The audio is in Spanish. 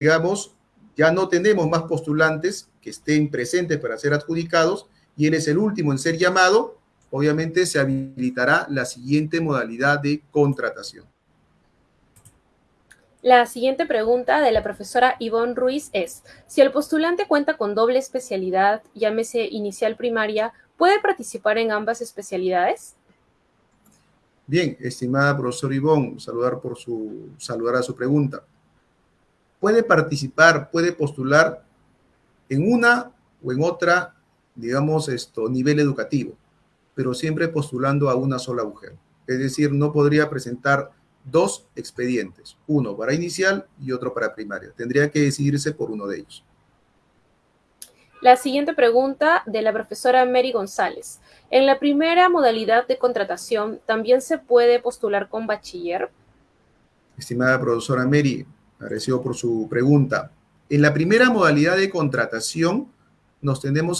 digamos, ya no tenemos más postulantes que estén presentes para ser adjudicados y él es el último en ser llamado, obviamente se habilitará la siguiente modalidad de contratación. La siguiente pregunta de la profesora Ivonne Ruiz es, si el postulante cuenta con doble especialidad, llámese inicial primaria, ¿puede participar en ambas especialidades? Bien, estimada profesora Ivonne, saludar, por su, saludar a su pregunta. Puede participar, puede postular en una o en otra, digamos, esto, nivel educativo, pero siempre postulando a una sola mujer. Es decir, no podría presentar dos expedientes, uno para inicial y otro para primaria. Tendría que decidirse por uno de ellos. La siguiente pregunta de la profesora Mary González. En la primera modalidad de contratación, ¿también se puede postular con bachiller? Estimada profesora Mary, agradecido por su pregunta. En la primera modalidad de contratación, nos tenemos